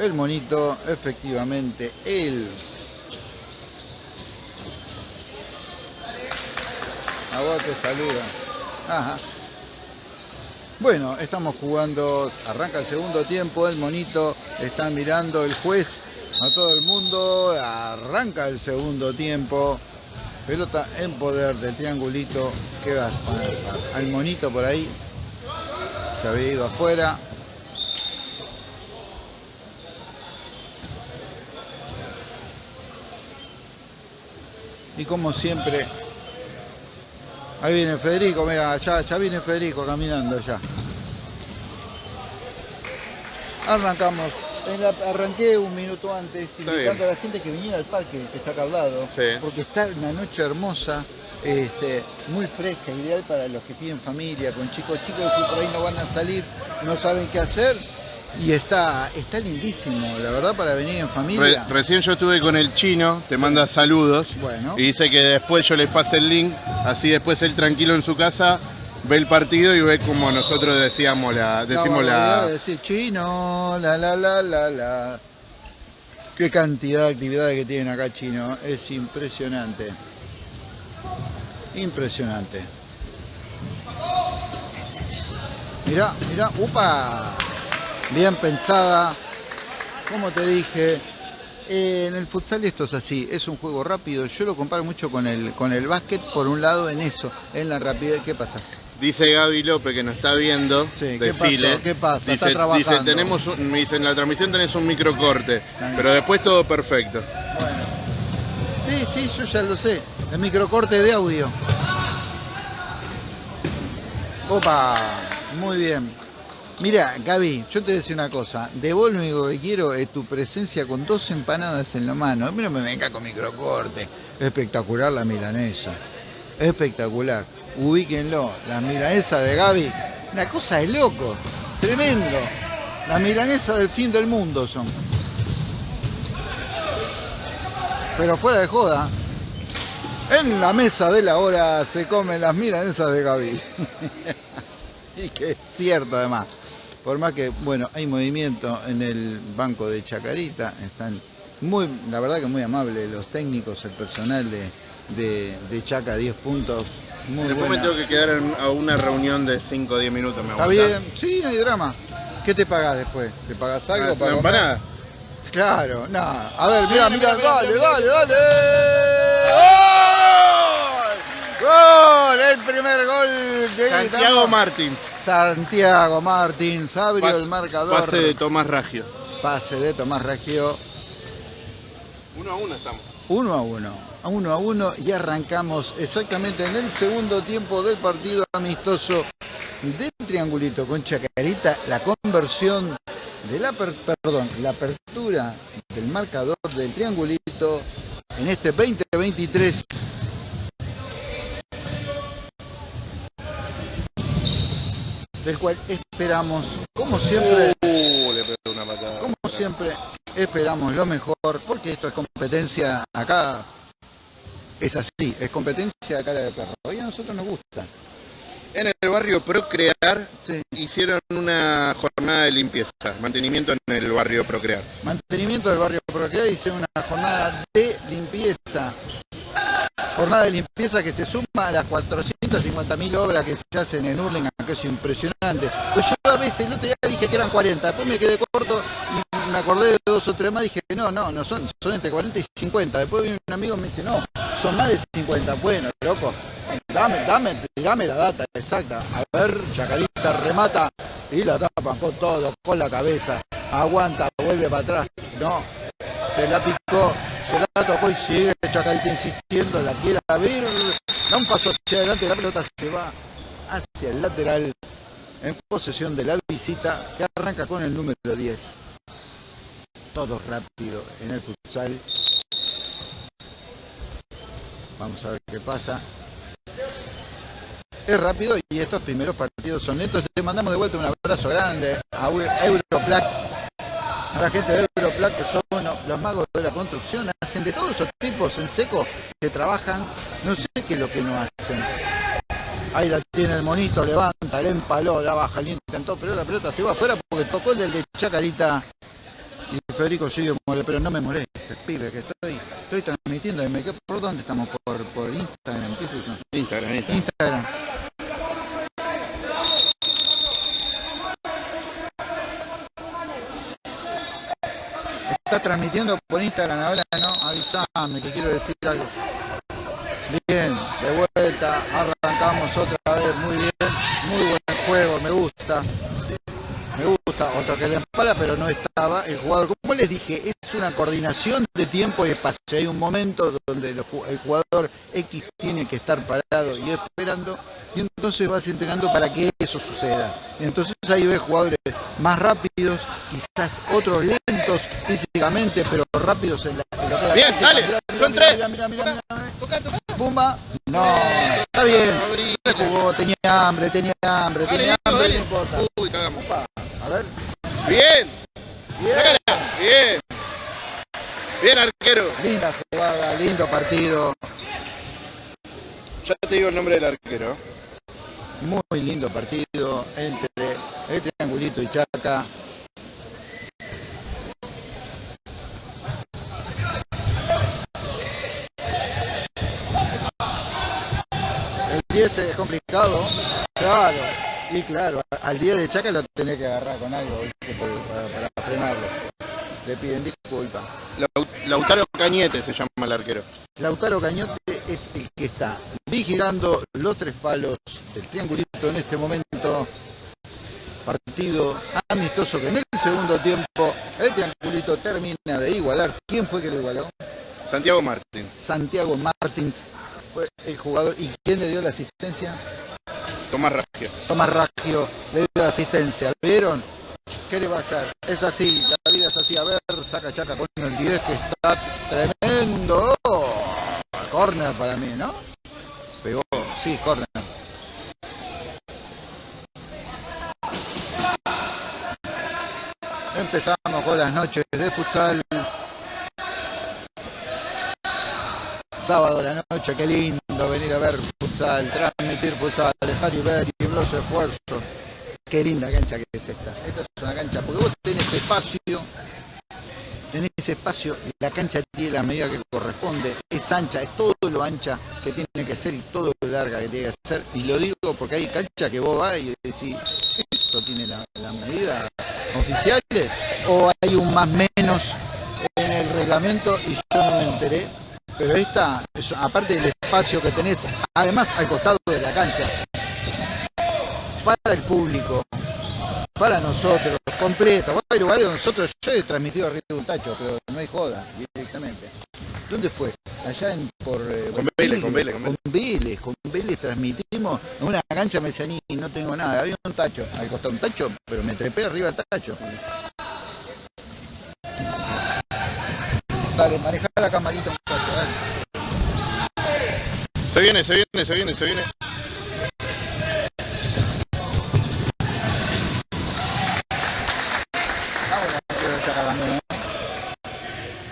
El monito, efectivamente, él. A vos te saluda. Ajá. Bueno, estamos jugando, arranca el segundo tiempo, el monito está mirando el juez a todo el mundo, arranca el segundo tiempo, pelota en poder del triangulito, que va al monito por ahí, se había ido afuera. Y como siempre, ahí viene Federico, mira, ya, ya viene Federico caminando ya. Arrancamos. arranqué un minuto antes invitando a la gente que viniera al parque que está acá al lado, porque está una noche hermosa, este, muy fresca, ideal para los que tienen familia, con chicos, chicos que por ahí no van a salir, no saben qué hacer. Y está, está lindísimo, la verdad, para venir en familia. recién yo estuve con el chino, te manda saludos. Bueno. Y dice que después yo le pase el link, así después él tranquilo en su casa ve el partido y ve como nosotros decíamos la decimos la decir chino la la la la la qué cantidad de actividades que tienen acá chino es impresionante impresionante mira mira upa bien pensada como te dije en el futsal esto es así, es un juego rápido. Yo lo comparo mucho con el, con el básquet, por un lado en eso, en la rapidez. ¿Qué pasa? Dice Gaby López que nos está viendo, sí, ¿Qué, pasa? Dice, dice, tenemos un, dice, en la transmisión tenés un microcorte, pero después todo perfecto. Bueno. Sí, sí, yo ya lo sé. El microcorte de audio. Opa, muy bien. Mira, Gaby, yo te voy a decir una cosa. De vos lo único que quiero es tu presencia con dos empanadas en la mano. A mí no me venga con microcorte. Espectacular la milanesa. Espectacular ubíquenlo, las milanesas de Gaby, una cosa de loco, tremendo. Las milanesas del fin del mundo son. Pero fuera de joda, en la mesa de la hora se comen las milanesas de Gaby. y que es cierto además. Por más que, bueno, hay movimiento en el banco de Chacarita, están muy, la verdad que muy amables los técnicos, el personal de, de, de Chaca 10 puntos Después me tengo que quedar a una reunión de 5 o 10 minutos. ¿me Está bien, sí, no hay drama. ¿Qué te pagas después? ¿Te pagas algo? Ah, para empanada? Claro, nada. A ver, mira, mira, dale, dale, dale. ¡Gol! ¡Gol! El primer gol de Santiago Martins. Santiago Martins abrió el marcador. Pase de Tomás Raggio. Pase de Tomás Raggio. Uno a uno estamos. Uno a uno a uno a uno y arrancamos exactamente en el segundo tiempo del partido amistoso del triangulito con Chacarita, la conversión de la, perdón, la apertura del marcador del triangulito en este 2023 del cual esperamos, como siempre, uh, como siempre, esperamos lo mejor, porque esto es competencia acá es así, es competencia cara de perro. Y a nosotros nos gusta. En el barrio Procrear hicieron una jornada de limpieza, mantenimiento en el barrio Procrear. Mantenimiento del barrio Procrear hicieron una jornada de limpieza. Jornada de limpieza que se suma a las 450.000 obras que se hacen en Hurlingham, que es impresionante. Pues yo a veces el otro día dije que eran 40, después me quedé corto y me acordé de dos o tres más, dije no, no, no son, son entre 40 y 50. Después vino un amigo y me dice, no, son más de 50. Bueno, loco, dame, dame, dame la data exacta. A ver, Chacarita remata y la tapan con todo, con la cabeza. Aguanta, vuelve para atrás. No, se la picó, se la tocó y sigue Chacarita insistiendo, la quiere abrir. Da un paso hacia adelante, la pelota se va hacia el lateral en posesión de la visita que arranca con el número 10. Todo rápido en el futsal. Vamos a ver qué pasa. Es rápido y estos primeros partidos son netos. Te mandamos de vuelta un abrazo grande a Europlac, a la gente de Europlac que son los magos de la construcción. Hacen de todos esos tipos en seco que trabajan. No sé qué es lo que no hacen. Ahí la tiene el monito, levanta, le empaló, la baja, le intentó, pero la pelota se va afuera porque tocó el del de Chacarita. Y Federico sigue pero no me moleste, pibe, que estoy, estoy transmitiendo. y me quedo- ¿Por dónde estamos? Por, por Instagram, ¿qué es eso? Instagram, Instagram. Está transmitiendo por Instagram ahora, ¿no? Avisame que quiero decir algo. Bien, de vuelta, arrancamos otra vez, muy bien, muy buen juego, me gusta. Pero no estaba el jugador. Como les dije, es una coordinación de tiempo y espacio. Hay un momento donde el ju- el jugador X tiene que estar parado y esperando, y entonces vas entrenando para que eso suceda. Entonces ahí ves jugadores más rápidos, quizás otros lentos físicamente, pero rápidos en la. en la Bien, dale. Pumba. No, está bien. Se jugó, tenía hambre, tenía hambre, tenía hambre, dale. no importa. Uy, cagamos. A ver. Bien, Bien. sácala. Bien. Bien, arquero. Linda jugada, lindo partido. Ya te digo el nombre del arquero. Muy lindo partido entre el triangulito y Chaca. El 10 es complicado. Claro. Y claro, al 10 de Chaca lo tenés que agarrar con algo ¿viste? para, para frenarlo. Le piden disculpas. Lau- Lautaro Cañete se llama el arquero. Lautaro Cañote es el que está vigilando los tres palos del triangulito en este momento. Partido amistoso que en el segundo tiempo el triangulito termina de igualar. ¿Quién fue que lo igualó? Santiago Martins. Santiago Martins fue el jugador. ¿Y quién le dio la asistencia? Tomás Raggio. Tomás Raggio le dio la asistencia. ¿Vieron? ¿Qué le va a hacer? Es así, la vida es así. A ver, saca chaca con el 10 que está tremendo. Corner para mí, ¿no? Pegó, sí, corner. Empezamos con las noches de futsal. Sábado a la noche, qué lindo venir a ver futsal, transmitir futsal, dejar y ver y los esfuerzos. Qué linda cancha que es esta. Esta es una cancha, porque vos tenés espacio, tenés espacio, la cancha tiene la medida que corresponde, es ancha, es todo lo ancha que tiene que ser y todo lo larga que tiene que ser. Y lo digo porque hay cancha que vos vas y decís, ¿esto tiene la, medida oficiales? ¿O hay un más menos en el reglamento y yo no me enteré? Pero esta, es- aparte del espacio que tenés, además al costado de la cancha, para el público, para nosotros, completo. Haber lugares donde nosotros, yo he transmitido arriba de un tacho, pero no hay joda directamente. ¿Dónde fue? Allá en por eh, Con Vélez, con Vélez, con con Vélez, con Vélez transmitimos en una cancha me decía ni no tengo nada, había un tacho, al costado un tacho, pero me trepé arriba del tacho. Dale, maneja la camarita un poco, dale. Se viene, se viene, se viene, se viene.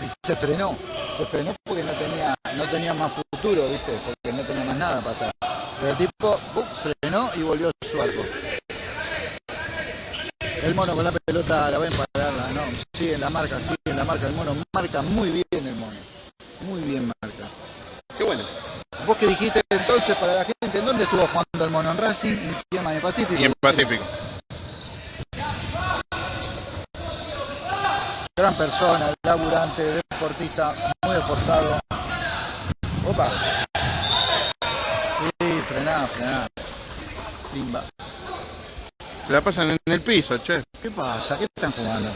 Y se frenó, se frenó porque no tenía, no tenía más futuro, ¿viste? Porque no tenía más nada para hacer. Pero el tipo ¡pum! frenó y volvió a su arco. El mono con la pelota la va a empararla, no, sigue en la marca, sigue en la marca, el mono marca muy bien el mono, muy bien marca. Qué bueno. Vos que dijiste entonces para la gente, ¿en dónde estuvo jugando el mono? ¿En Racing? ¿En qué más? ¿En Pacífico? Y en Pacífico. Gran persona, laburante, deportista, muy esforzado. Opa. Sí, frená, frená. Pimba. La pasan en el piso, che. ¿Qué pasa? ¿Qué están jugando?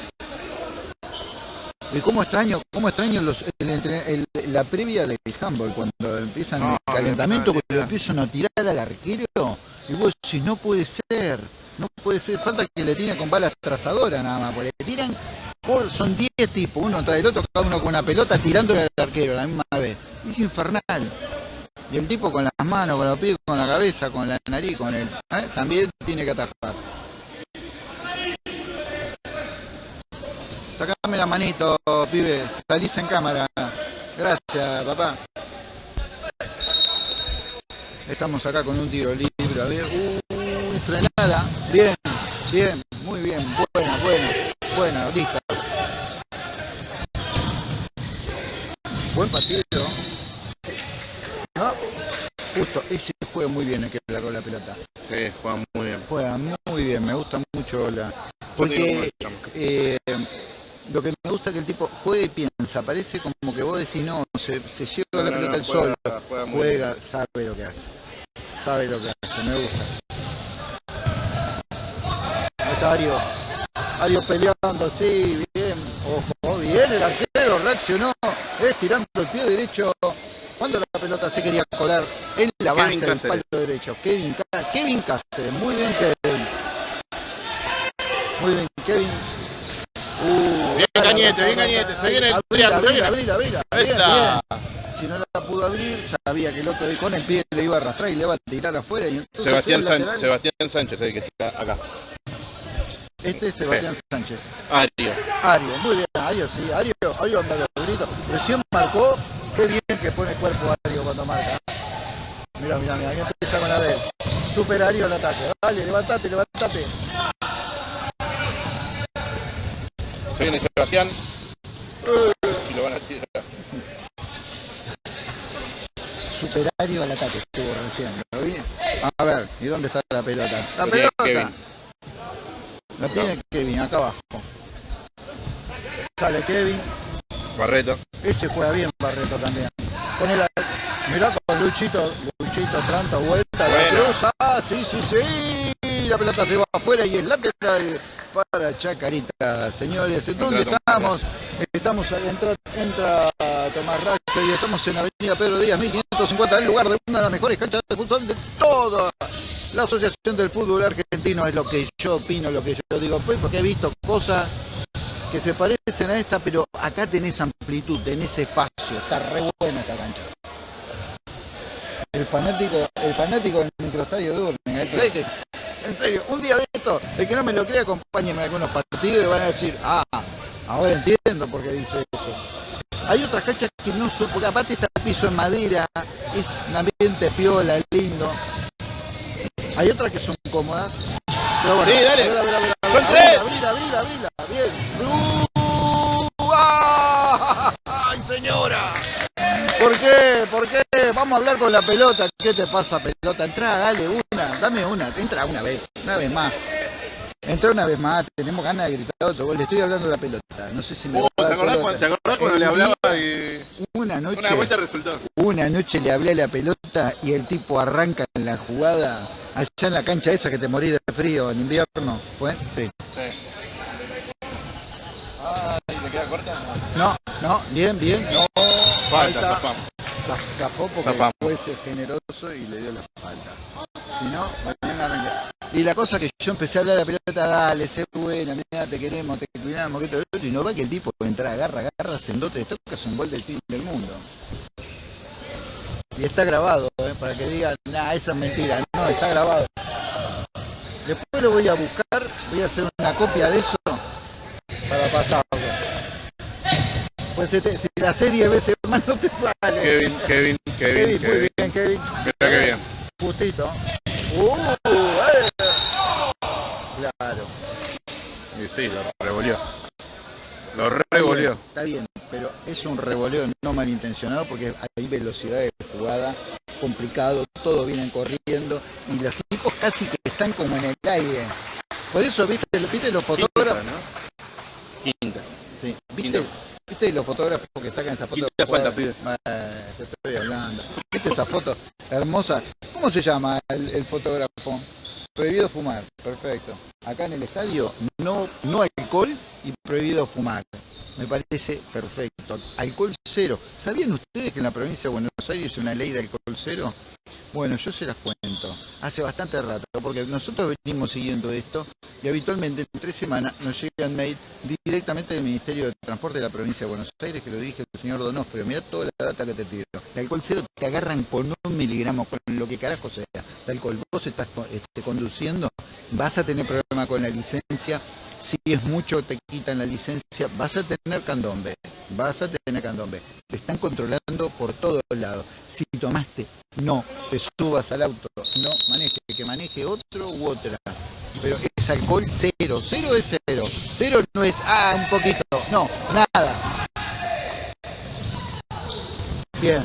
¿Y cómo extraño, cómo extraño los, el entre- el- la previa del handball cuando empiezan No, el calentamiento, no, que lo empiezan a tirar al arquero? Y vos si no puede ser, no puede ser, falta que le tiren con balas trazadoras nada más, porque le tiran, por, son 10 tipos, uno tras el otro, cada uno con una pelota tirándole al arquero a la misma vez. Es infernal. Y el tipo con las manos, con los pies, con la cabeza, con la nariz, con el... ¿eh? También tiene que atajar. Sacame la manito, pibe. Salís en cámara. Gracias, papá. Estamos acá con un tiro libre. A ver. Uy, frenada. Bien, bien, muy bien. Buena, buena, buena, lista. Buen partido. ¿No? Justo, ese juega muy bien el que largó la pelota. Sí, juega muy bien. Juega muy bien, me gusta mucho la... Porque... Eh, lo que me gusta es que el tipo juega y piensa. Parece como que vos decís, no, se, se lleva la pelota al sol. Juega, sabe lo que hace. Sabe lo que hace, me gusta. Ahí está Ario. Ario peleando, sí, bien. Ojo, bien, el arquero reaccionó, estirando el pie derecho cuando la pelota se quería colar en la base del palo derecho. Kevin, Kevin Cáceres, muy bien Kevin. Muy bien Kevin. Cañete, bien Cañete, se viene el abrila, abrila, abrila. Si no la pudo abrir, sabía que el otro con el pie le iba a arrastrar y le iba a tirar afuera. Y Sebastián, Sánchez, Sebastián Sánchez, el que está acá. Este es Sebastián Sánchez. Ario. Ario, muy bien, Ario, sí. Ario, Ario anda los gritos. Recién marcó Qué bien que pone cuerpo Ario cuando marca. Mira, mira, mira, ahí empieza con la de Super Ario al ataque. Dale, levantate, levantate. Viene Sebastián. Y lo van a tirar. Superario al ataque estuvo recién. ¿Lo vi? A ver, ¿y dónde está la pelota? La pelota. La tiene Kevin, acá abajo. Sale Kevin. Barreto. Ese juega bien Barreto también. Con el, mirá con Luchito, Luchito Tranta, vuelta, la cruz, ah, sí, sí, sí, la pelota se va afuera y es lateral para Chacarita, señores. ¿Dónde estamos? Estamos, entra, entra Tomás Racho y estamos en Avenida Pedro Díaz, 1550, el lugar de una de las mejores canchas de fútbol de toda la Asociación del Fútbol Argentino, es lo que yo opino, lo que yo digo, pues porque he visto cosas que se parecen a esta, pero acá tenés amplitud, tenés espacio, está re buena esta cancha. El fanático, el fanático del microestadio de Urne, en serio, un día de esto, el que no me lo crea, acompáñeme a algunos partidos y van a decir, ah, ahora entiendo por qué dice eso. Hay otras canchas que no son, porque aparte está el piso en madera, es un ambiente piola, lindo. Hay otras que son cómodas. Pero bueno, sí, dale. Bien. ¡Ay, señora! ¿Por qué? ¿Por qué? Vamos a hablar con la pelota. ¿Qué te pasa, pelota? Entra, dale una. Dame una. Entra una vez. Una vez más. Entra una vez más, tenemos ganas de gritar otro gol. Le estoy hablando de la pelota. No sé si me oh, ¿te, acordás cuando, ¿Te acordás cuando le hablaba y... Una noche. Una vuelta resultó. Una noche le hablé a la pelota y el tipo arranca en la jugada allá en la cancha esa que te morís de frío en invierno. ¿Fue? Sí. Sí. Ay, ¿le queda corta? No, no, bien, bien. No, falta. Zafó porque fue generoso y le dio la falta. Si no, mañana Y la cosa que yo empecé a hablar de la pelota, dale, sé buena, mira, te queremos, te cuidamos, que todo y no va que el tipo entra, agarra, agarra, sendote, es un gol del fin del mundo. Y está grabado, ¿eh? para que digan, nah, esa es mentira. No, está grabado. Después lo voy a buscar, voy a hacer una copia de eso para pasarlo. Pues si la serie veces más no te sale. Kevin, Kevin, Kevin, Kevin. Muy bien, Kevin. Mira que bien. Justito. Uh, eh. Claro. Y sí, lo revolvió. Lo revolvió. Está bien, pero es un revoleo no malintencionado porque hay velocidad de jugada, complicado, todos vienen corriendo y los tipos casi que están como en el aire. Por eso, viste, viste los fotógrafos. Quinta. Sí, viste, viste los fotógrafos que sacan esa foto. Quinta falta, pide. te estoy hablando. ¿Viste esa foto hermosa? ¿Cómo se llama el, el fotógrafo? Prohibido fumar, perfecto. Acá en el estadio no, no alcohol y prohibido fumar. Me parece perfecto. Alcohol cero. ¿Sabían ustedes que en la provincia de Buenos Aires hay una ley de alcohol cero? Bueno, yo se las cuento. Hace bastante rato, porque nosotros venimos siguiendo esto y habitualmente en tres semanas nos llegan mail directamente del Ministerio de Transporte de la provincia de Buenos Aires, que lo dirige el señor Donofrio. Mira toda la data que te tiro. El alcohol cero te agarran con un miligramo, con lo que carajo sea. De alcohol, vos estás este, conduciendo, vas a tener problema con la licencia si es mucho te quitan la licencia, vas a tener candombe, vas a tener candombe. Te están controlando por todos lados. Si tomaste, no te subas al auto, no maneje, que maneje otro u otra. Pero es alcohol cero, cero es cero. Cero no es, ah, un poquito, no, nada. Bien,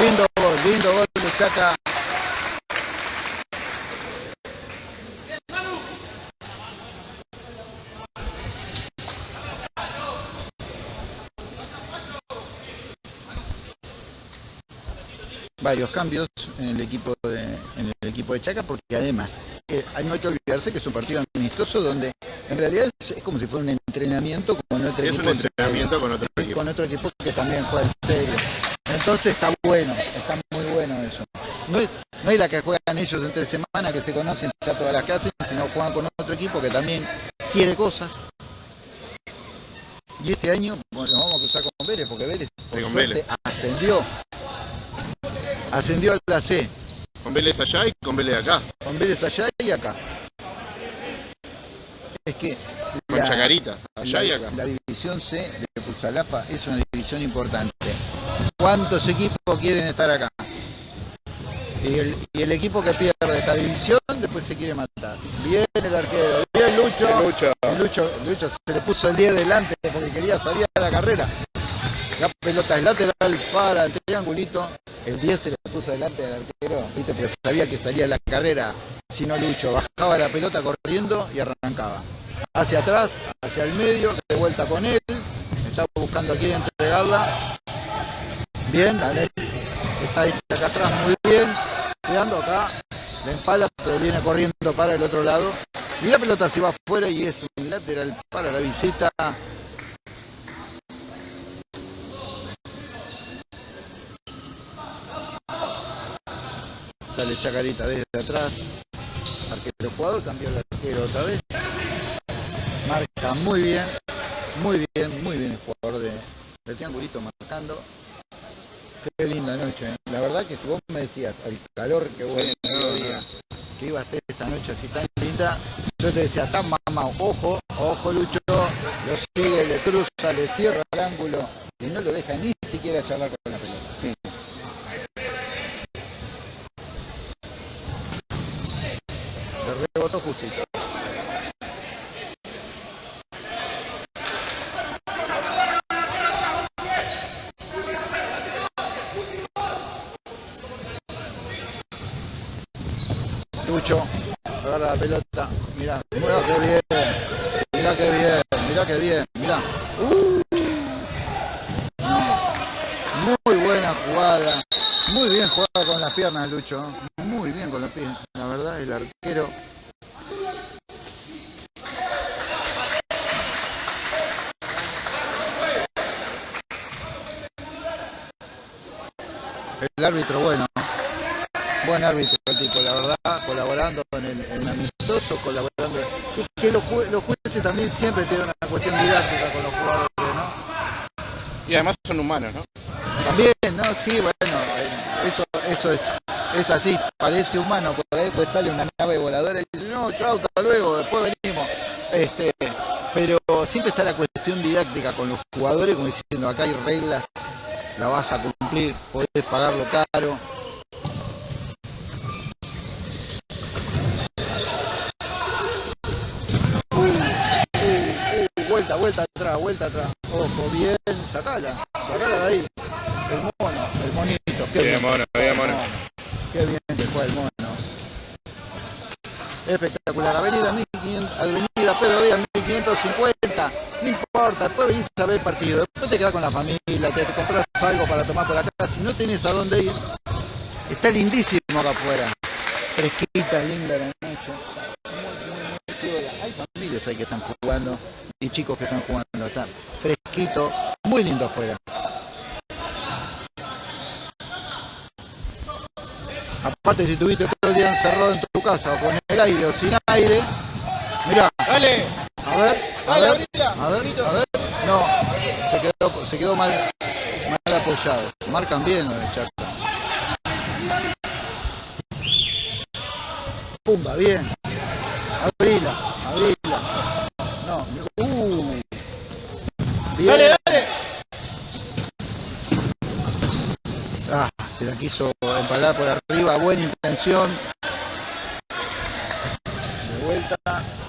lindo gol, lindo gol de Chaca. Varios cambios en el equipo de, en el equipo de Chaca, porque además eh, no hay que olvidarse que es un partido amistoso donde en realidad es, como si fuera un entrenamiento con otro Es equipo. un entrenamiento con otro equipo. con otro equipo que también juega en serio. Entonces está bueno, está muy bueno eso. No es, no es la que juegan ellos entre semana, que se conocen ya todas las hacen, sino juegan con otro equipo que también quiere cosas. Y este año, bueno, nos vamos a cruzar con Vélez, porque Vélez, por Sí, con suerte, Vélez. ascendió. Ascendió a la C, Con Vélez allá y con Vélez acá. con Vélez allá y acá. Es que Con la- Chacarita, allá la, y acá. la división C de Puzalapa es una división importante. ¿Cuántos equipos quieren estar acá? Y el, y el equipo que pierde esa división después se quiere matar. Bien el arquero, bien Lucho. Lucho. Lucho, Lucho se le puso el 10 delante porque quería salir a la carrera. La pelota es lateral para el triangulito. El 10 se le puso delante del arquero, ¿viste? porque sabía que salía la carrera. Si no Lucho, bajaba la pelota corriendo y arrancaba. Hacia atrás, hacia el medio, de vuelta con él. Estaba buscando a quién entregarla. Bien, dale. Está ahí acá atrás muy bien. Cuidando acá. La empala, pero viene corriendo para el otro lado. Y la pelota se va afuera y es un lateral para la visita. Sale Chacarita desde atrás. Arquero jugador, cambió el arquero otra vez. Marca muy bien, muy bien, muy bien el jugador de, triangulito marcando. Qué linda noche. ¿eh? La verdad que si vos me decías el calor que día, que iba a estar esta noche así tan linda, yo te decía, tan mamá, ojo, ojo Lucho, lo sigue, le cruza, le cierra el ángulo y no lo deja ni siquiera charlar con la pelota. Le rebotó justito. Lucho, agarra la pelota, mirá, mirá que bien, mirá que bien, mirá que bien, mirá. Uh. Muy buena jugada, muy bien jugada piernas Lucho, muy bien con las piernas, la verdad el arquero. El árbitro bueno, buen árbitro el tipo, la verdad, colaborando en el, amistoso, colaborando. Es que los, los jueces también siempre tienen una cuestión didáctica con los jugadores, ¿no? Y además son humanos, ¿no? También, ¿no? Sí, bueno, eh, eso, eso es, es así, parece humano, porque después sale una nave voladora y dice, no, chao, hasta luego, después venimos. Este, pero siempre está la cuestión didáctica con los jugadores, como diciendo, acá hay reglas, la vas a cumplir, podés pagarlo caro. Vuelta, vuelta atrás, vuelta atrás. Ojo, bien, sacala, sacala de ahí. El mono, el monito. Qué Bien, mono, bien, mono. Qué bien que juega el mono. Espectacular. Avenida 1500, Avenida Pedro Díaz 1550. No importa, después venís a ver el partido. Después te quedás con la familia, te, te compras algo para tomar por acá. Si no tenés a dónde ir, está lindísimo acá afuera. Fresquita, linda la noche. Muy, muy, muy piola. Hay familias ahí que están jugando y chicos que están jugando. Está fresquito, muy lindo afuera. Aparte, si estuviste todo el día encerrado en tu casa o con el aire o sin aire, mirá, ¡Dale! a ver, a Dale, ver, abrila, a ver, a ver, no, se quedó, se quedó mal, mal apoyado. Marcan bien los de Chaca. Pumba, bien. Abrila, abrila. No, uh. Bien. ¡Dale, dale! Ah, la quiso empalar por arriba, buena intención. De vuelta,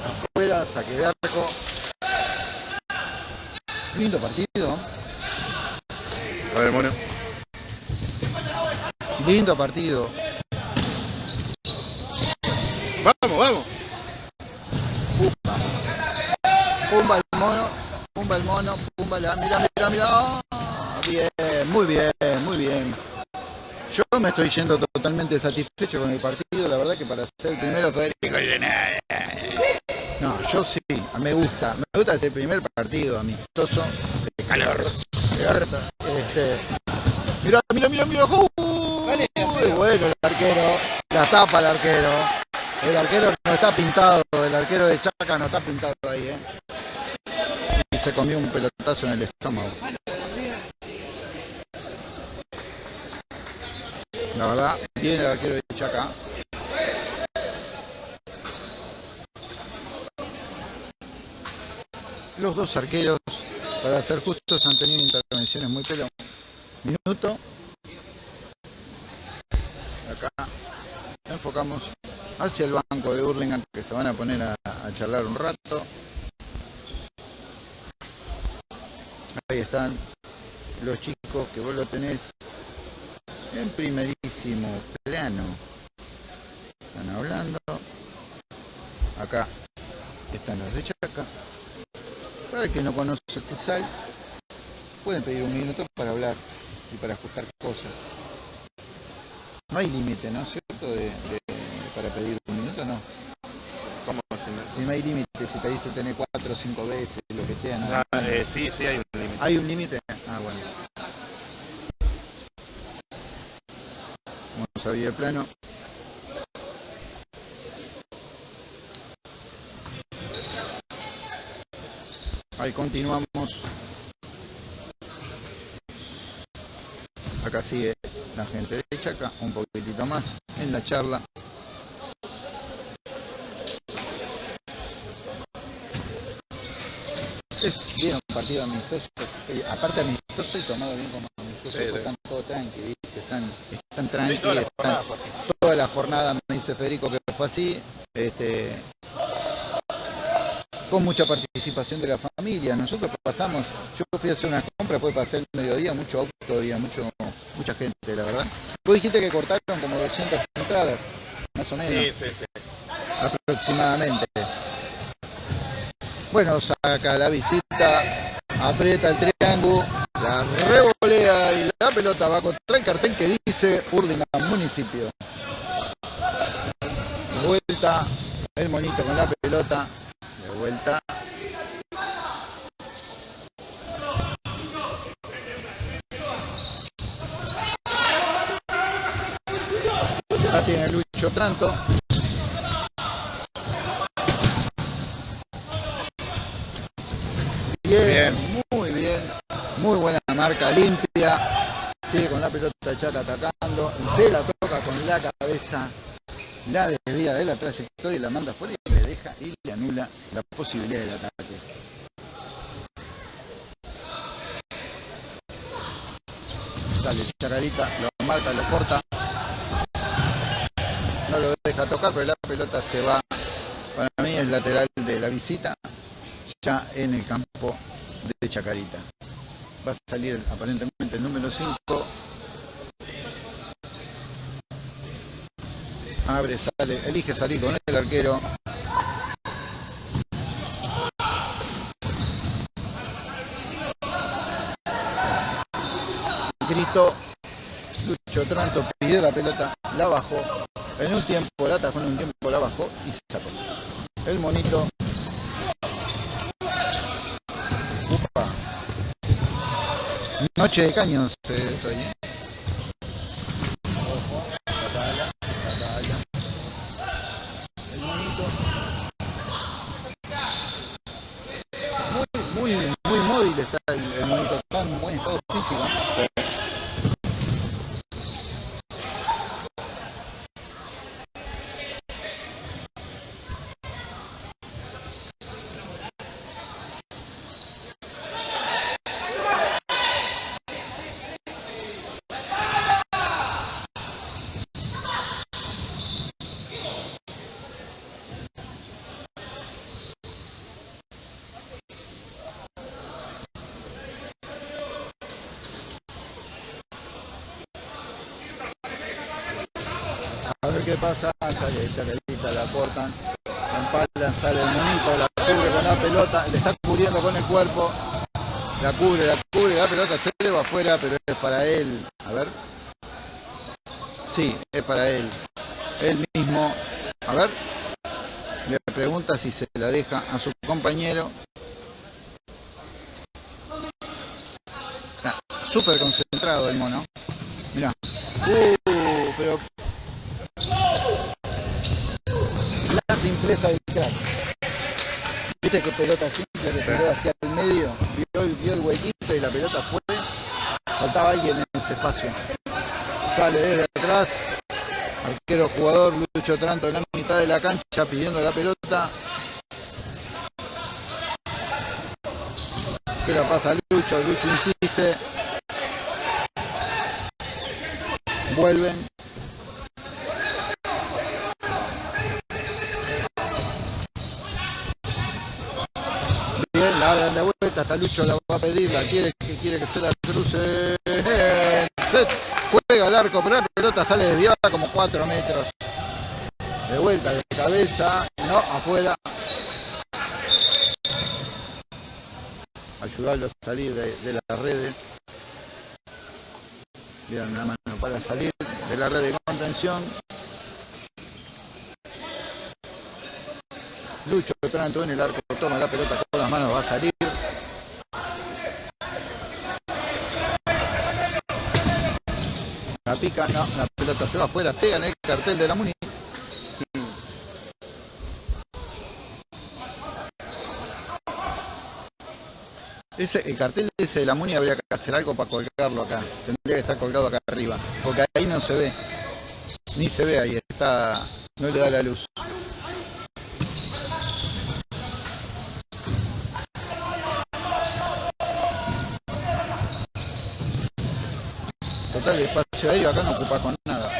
afuera, saque de arco. Lindo partido, A ver, mono. lindo partido. Vamos, vamos. Pumba el mono, pumba el mono, pumba la. Mira, mira, mira. Ah, bien, muy bien, muy bien. Yo me estoy yendo totalmente satisfecho con el partido, la verdad que para ser el primero Federico No, yo sí, me gusta, me gusta ese primer partido amistoso de calor. Este, mira, mira, mira, mira, uh, bueno el arquero, la tapa el arquero. El arquero no está pintado, el arquero de Chaca no está pintado ahí, ¿eh? Y se comió un pelotazo en el estómago. La verdad, viene el arquero de Chaca. Los dos arqueros, para ser justos, han tenido intervenciones muy pelo. Minuto. Acá enfocamos hacia el banco de Hurlingham que se van a poner a charlar un rato. Ahí están los chicos que vos lo tenés en primerísimo plano. Están hablando. Acá están los de Chaca. Para el que no conoce el futsal, pueden pedir un minuto para hablar y para ajustar cosas. No hay límite, ¿no es cierto? De, para pedir un minuto, no. ¿Cómo si no hay límite, si te dice tener cuatro o cinco veces, lo que sea, ¿no? Ah, eh, sí, sí hay un límite. ¿Hay un límite? Ah, bueno. Vamos a abrir el plano. Ahí continuamos. Acá sigue la gente de Chaca, un poquitito más en la charla. Es bien un partido amistoso, eh, aparte amistoso y tomado bien como amistoso, están todos tranquilos, están, están tranquilos, toda, la jornada me dice Federico que fue así, este, con mucha participación de la familia. Nosotros pasamos, yo fui a hacer una compra, fue pasar el mediodía, mucho auto, había mucho, mucha gente, la verdad. Vos dijiste que cortaron como 200 entradas, más o menos. Sí, sí, sí. Aproximadamente. Bueno, saca la visita, aprieta el triángulo, la revolea y la pelota va contra el cartel que dice Urdingan Municipio. Vuelta, el monito con la pelota, de vuelta. Ya tiene Lucho Tranto. Muy buena marca, limpia. Sigue con la pelota chata atacando. Se la toca con la cabeza. La desvía de la trayectoria y la manda fuera y le deja y le anula la posibilidad del ataque. Sale Chacarita, lo marca, lo corta. No lo deja tocar, pero la pelota se va. Para mí es lateral de la visita ya en el campo de Chacarita. Va a salir aparentemente el número 5. Abre, sale, elige salir con el arquero. Grito, Lucho Tranto pidió la pelota, la bajó. En un tiempo la atajó, en un tiempo la bajó y se sacó. El monito Noche de caños eh. Muy, muy, muy móvil está el, el está en buen estado físico. Qué pasa, sale Chacarita, la cortan, la empalan, sale el monito, la cubre con la pelota, le está cubriendo con el cuerpo, la cubre, la cubre, la pelota se le va afuera, pero es para él. A ver. Sí, es para él. Él mismo. A ver. Le pregunta si se la deja a su compañero. Está súper concentrado el mono. Mirá. Uh, pero. La simpleza del crack. Viste que pelota simple que tiró hacia el medio. Vio, el- vio el huequito y la pelota fue. Faltaba alguien en ese espacio. Sale desde atrás. Arquero jugador Lucho Tranto en la mitad de la cancha pidiendo la pelota. Se la pasa Lucho, Lucho insiste. Vuelven. De vuelta, hasta Lucho la va a pedir, la quiere, que quiere que se la cruce. Set, juega el arco, pero la pelota sale desviada como 4 metros. De vuelta, de cabeza, no, afuera. Ayudarlo a salir de, de la red. Bien, la mano para salir de la red de contención. Lucho Tranto en el arco, toma la pelota con las manos, va a salir. La pica, la pelota se va afuera, pega en el cartel de la Muni. El cartel ese de la Muni habría que hacer algo para colgarlo acá. Tendría que estar colgado acá arriba. Porque ahí no se ve. Ni se ve ahí, está. no le da la luz. El espacio aéreo acá no ocupa con nada.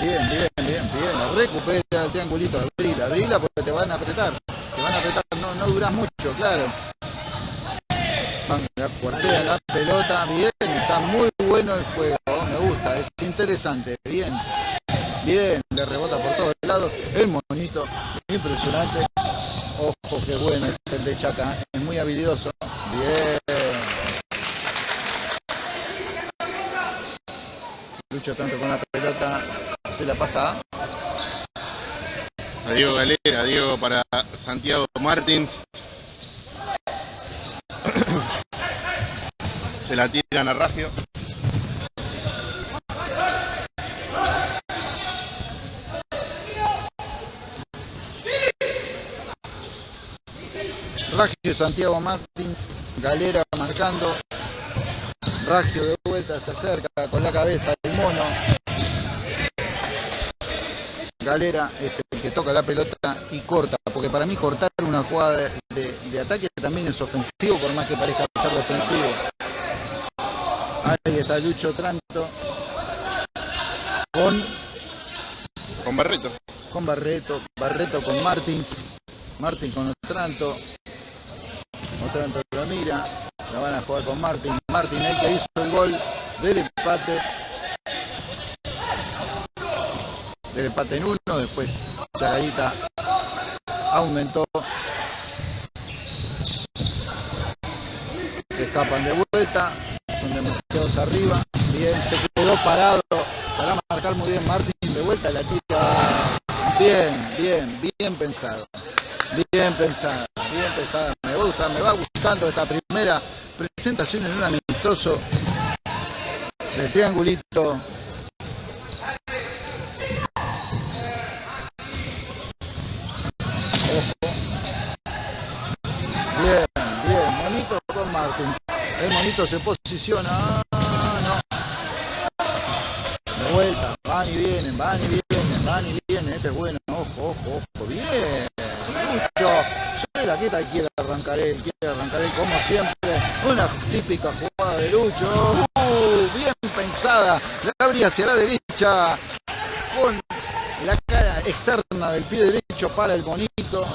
Bien, bien, bien, bien. Recupera el triangulito. Abrila, abrila porque te van a apretar. Te van a apretar, no, no duras mucho, claro. La cuartea la pelota, bien, está muy bueno el juego, me gusta, es interesante, bien. Bien, le rebota por todos lados. El monito, impresionante. Ojo, qué bueno este el de Chaca, es muy habilidoso. Bien. Lucho tanto con la pelota, se la pasa. A Diego Galera, Diego para Santiago Martins. Se la tiran a Ragio. Ragio Santiago Martins, Galera marcando. Ragio de vuelta se acerca con la cabeza el mono. Galera es el que toca la pelota y corta, porque para mí cortar una jugada de, de- de ataque también es ofensivo, por más que parezca ser defensivo. Ahí está Lucho Tranto con, Con Barreto. con Barreto, Barreto con Martins, Martins con Otranto, Otranto lo mira, la van a jugar con Martins, Martins el que hizo el gol del empate, del empate en uno, después la gallita aumentó, se escapan de vuelta, son demasiados arriba, bien, se quedó parado. Para marcar muy bien Martín de vuelta, la tira. Bien, bien, pensado, bien pensado, bien pensada, me gusta, me va gustando esta primera presentación en un amistoso de triangulito. Ojo. Bien, bien, monito con Martín. El monito se posiciona. Ah, no. De vuelta, van y vienen, van y vienen, van y vienen. Este es bueno, ojo, ojo, ojo. Bien, mucho. Soy la quieta y quiere arrancar él, quiere arrancar él como siempre. Una típica jugada de Lucho. Uh, bien pensada. La abría hacia la derecha con la cara externa del pie derecho para el monito.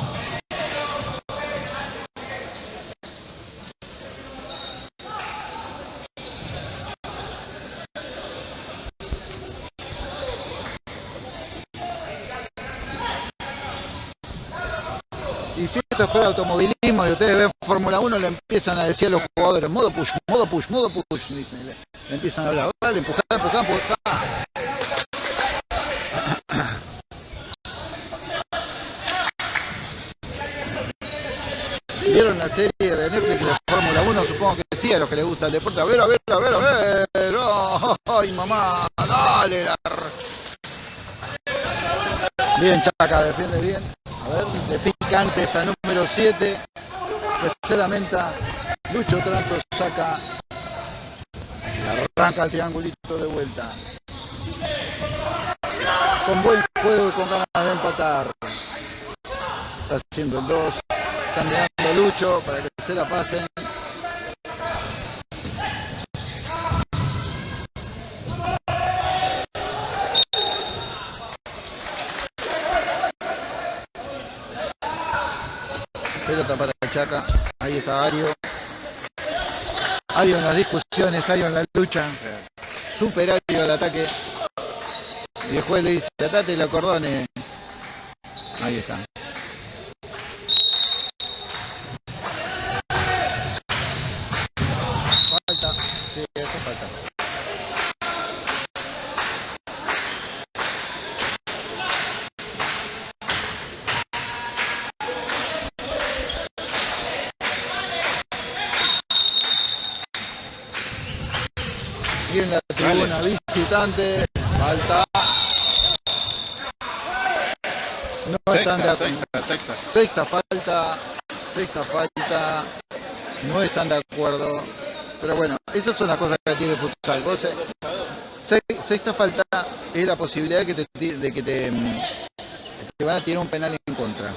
Esto es para automovilismo y ustedes ven Fórmula 1, le empiezan a decir a los jugadores, modo push, modo push, modo push, dicen, le, le empiezan a hablar, vale, empujar, empujar, empujar. ¿Vieron la serie de Netflix de Fórmula 1? Supongo que sí, a los que les gusta el deporte. A ver, a ver, a ver, a ver. ¡Ay, mamá! ¡Dale! Bien, Chaca, defiende bien. A ver, de picante esa número 7. Tercera menta. Lucho Tranto saca. Arranca el triangulito de vuelta. Con buen juego y con ganas de empatar. Está haciendo el 2. Están mirando Lucho para que se la pasen. Pelota para Chaca. Ahí está Ario. Ario en las discusiones, Ario en la lucha. Super Ario al ataque. Y el juez le dice, atate el acordone. Ahí está. La tribuna visitante, falta. No están de Sexta, acuerdo. sexta, sexta. Sexta falta, sexta falta, no están de acuerdo. Pero bueno, esas son las cosas que tiene el futsal. Vos, eh, se- sexta falta es la posibilidad de que te, de que te, mm, te van a tirar un penal en contra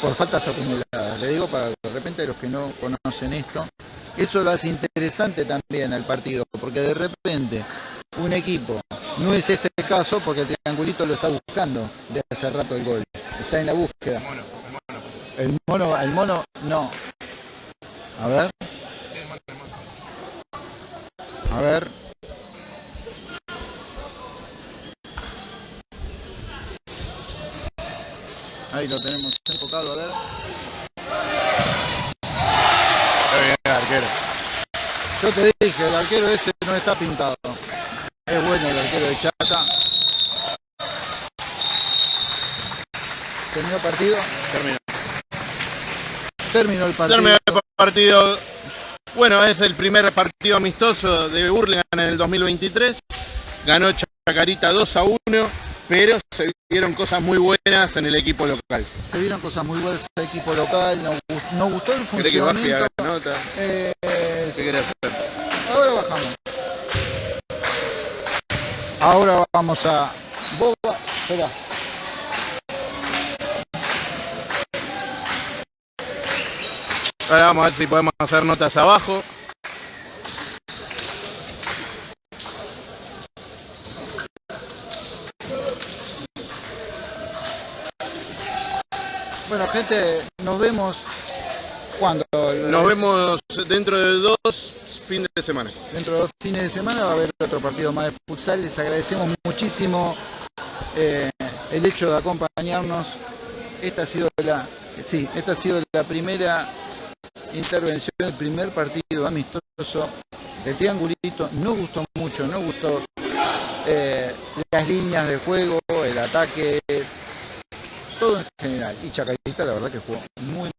por faltas acumuladas. Le digo para de repente los que no conocen esto, eso lo hace interesante también al partido, porque de repente un equipo, no es este caso porque el triangulito lo está buscando de hace rato el gol, está en la búsqueda. El mono, el mono, no. A ver. A ver. Ahí lo tenemos enfocado, a ver. Está bien, arquero. Yo te dije, el arquero ese no está pintado. Es bueno el arquero de Chata. ¿Terminó el partido? Terminó. Terminó el partido. Terminó el partido. Bueno, es el primer partido amistoso de Burlingame en el 2023. Ganó Chacarita 2 a 1, pero se vieron cosas muy buenas en el equipo local. Se vieron cosas muy buenas del equipo local. Nos, gust- nos gustó el ¿Querés que baje funcionamiento. nota? Eh, ¿Qué querés hacer? ahora bajamos. Ahora vamos a. Boba. Espera. Ahora vamos a ver si podemos hacer notas abajo. Bueno, gente, nos vemos cuando. Nos vemos dentro de dos fines de semana. Dentro de dos fines de semana va a haber otro partido más de futsal. Les agradecemos muchísimo eh, el hecho de acompañarnos. Esta ha sido la, sí, esta ha sido la primera intervención, el primer partido amistoso del triangulito. Nos gustó mucho, nos gustó eh, las líneas de juego, el ataque, todo en general. Y Chacarita, la verdad que jugó muy,